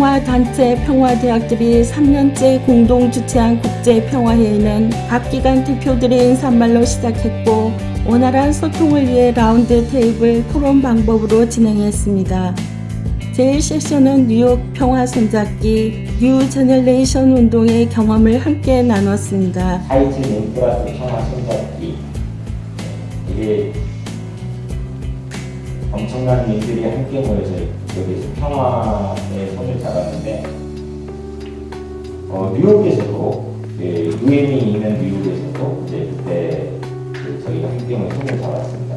평화단체 평화대학들이 3년째 공동 주최한 국제평화회의는 각 기관 대표들의 인사말로 시작했고 원활한 소통을 위해 round table 토론 방법으로 진행했습니다. 제1세션은 뉴욕 평화 손잡기 New Generation 운동의 경험을 함께 나눴습니다. 하이츠 링크라스 평화 손잡기 이게 엄청난 민들이 함께 모여서 여기서 평화의 손을 잡았는데 어, 뉴욕에서도 그 유엔이 있는 뉴욕에서도 이제 그때 그 저희가 함께 모여 손을 잡았습니다.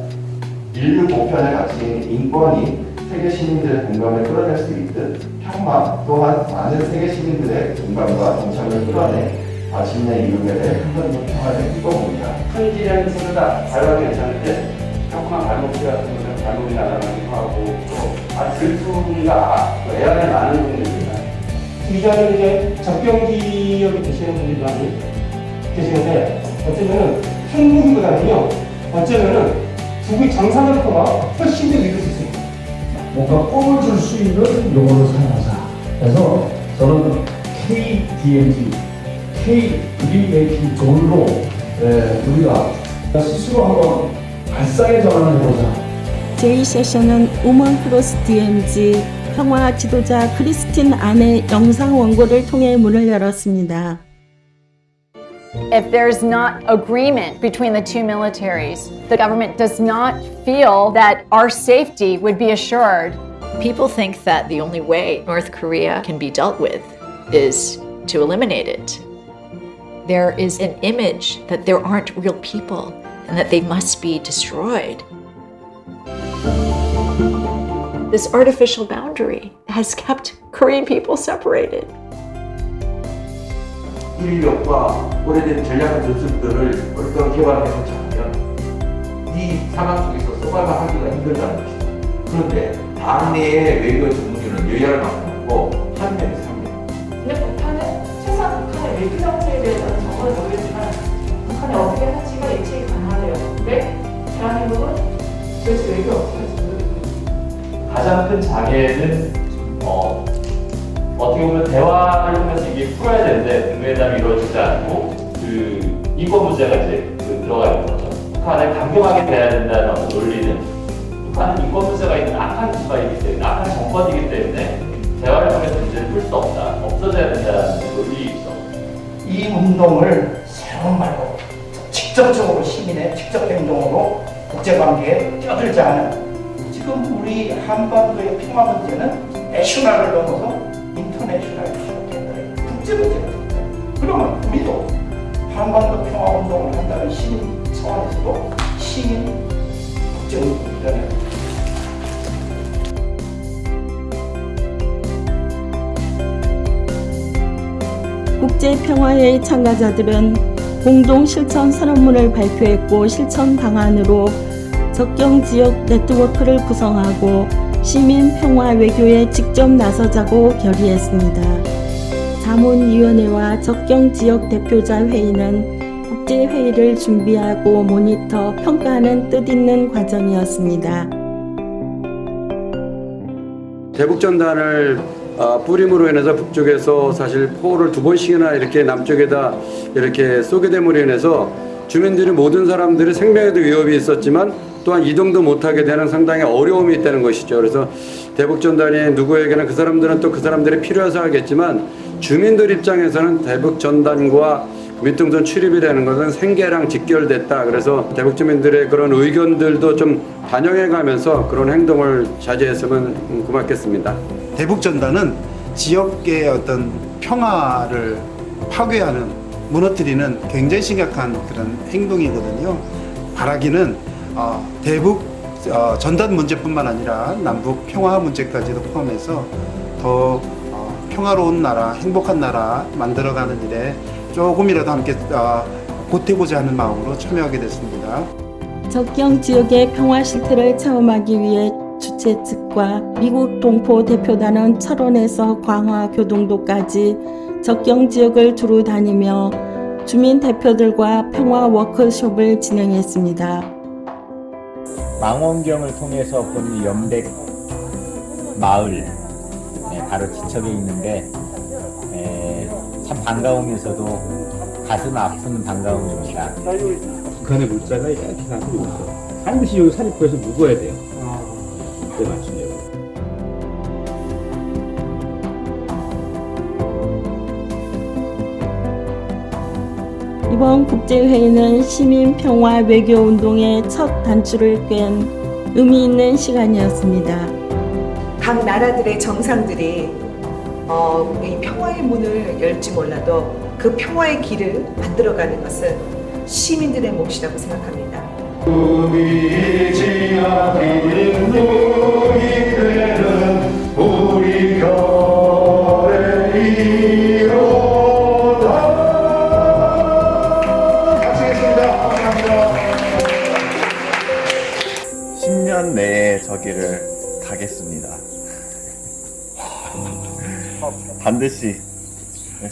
인류 보편의 가치인 인권이 세계 시민들의 공감을 끌어낼 수 있듯 평화 또한 많은 세계 시민들의 공감과 동참을 끌어내 마침내 이루게 될 한반도 평화를 이뤄봅니다. 현지라는 친구다 발화 괜찮은데 조그만 발목질 같은 거는 발목이 날아가기도 하고 또 아, 들투가 애안에 많은 분들입니다. 이자는 이제 접경 지역에 계시는 분들이 많이 계시는데 어쩌면은 핵무기보다는요 어쩌면은 두개 장사하는 가 훨씬 더 이룰 수 있습니다. 뭔가 꿈을 줄 수 있는 용어를 사용하자. 그래서 저는 KDMG, K 드림메이킹 존으로 예, 우리가 스스로 한번 발상의 전환을 해보자. 제2세션은 우먼 크로스 DMZ 평화 지도자 크리스틴 안의 영상 원고를 통해 문을 열었습니다. If there's not agreement between the two militaries, the government does not feel that our safety would be assured. People think that the only way North Korea can be dealt with is to eliminate it. There is an image that there aren't real people and that they must be destroyed. This artificial boundary has kept Korean people separated. 인력과 오래된 전략 전술들을 어떤 개발해서 찾으면 이 상황 속에서 서바이벌 하기가 힘들다는 것이다. 그런데 반내의 외교 전문가는 여야를 맡고 한 명이 3명. 근데 북한은 최소한 북한의 외교 정책에 대해서는 정말 모르겠지만 북한이 어떻게 할지가 예측이 가능하대요. 근데 대한민국은 도대체 외교 어떻게 할지 모르겠어요. 가장 큰 장애는 어, 어떻게 보면 이게 풀어야 되는데 국내담이 이루어지지 않고 그 인권 문제가 이제 그 들어가 있는 거죠. 북한을 강경하게 대해야 된다는 논리는 북한은 인권 문제가 있는 악한 국가이기 때문에 악한 정권이기 때문에 대화를 통해서 문제를 풀 수 없다. 없어져야 된다는 논리이죠. 이 운동을 새로운 말로 직접적으로 시민의 직접 행동으로 국제관계에 뛰어들자는 지금 우리 한반도의 평화 문제는 national을 넘어서 international. 국제 된다. 그러면 우리도 한반도 평화 운동을 한다는 시민 차원에서도 시민 국제 운동을 일어나야 된다. 국제평화회의 참가자들은 공동 실천 선언문을 발표했고 실천 방안으로 적경 지역 네트워크를 구성하고 시민 평화 외교에 직접 나서자고 결의했습니다. 자문위원회와 적경 지역 대표자 회의는 국제회의를 준비하고 모니터, 평가하는 뜻있는 과정이었습니다. 대북전단을 아, 뿌림으로 인해서 북쪽에서 사실 포를 두 번씩이나 이렇게 남쪽에다 이렇게 쏘게 됨으로 인해서 주민들이 모든 사람들이 생명에도 위협이 있었지만 또한 이동도 못하게 되는 상당히 어려움이 있다는 것이죠. 그래서 대북전단이 누구에게는 그 사람들은 또 그 사람들이 필요해서 하겠지만 주민들 입장에서는 대북 전단과 밑동선 출입이라는 것은 생계랑 직결됐다. 그래서 대북 주민들의 그런 의견들도 좀 반영해 가면서 그런 행동을 자제했으면 고맙겠습니다. 대북 전단은 지역의 어떤 평화를 파괴하는 무너뜨리는 굉장히 심각한 그런 행동이거든요. 바라기는 어, 대북 어, 전단 문제뿐만 아니라 남북 평화 문제까지도 포함해서 더 어, 평화로운 나라, 행복한 나라 만들어가는 일에 조금이라도 함께 어, 보태고자 하는 마음으로 참여하게 됐습니다. 적경 지역의 평화 실태를 체험하기 위해 주최 측과 미국 동포 대표단은 철원에서 광화 교동도까지 적경 지역을 두루 다니며 주민 대표들과 평화 워크숍을 진행했습니다. 망원경을 통해서 본 연백 마을 네, 바로 지척에 있는데 에, 참 반가우면서도 가슴 아픈 반가움입니다. 북한의 물자가 이렇게 가고 있어. 반드시 여기 사립부에서 묵어야 돼요. 그때 맞추려고. 이번 국제회의는 시민 평화 외교운동의 첫 단추를 꿰는 의미 있는 시간이었습니다. 각 나라들의 정상들이 어, 이 평화의 문을 열지 몰라도 그 평화의 길을 만들어가는 것은 시민들의 몫이라고 생각합니다. 반드시 네.